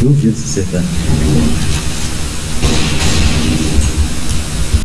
Duvido se acertar.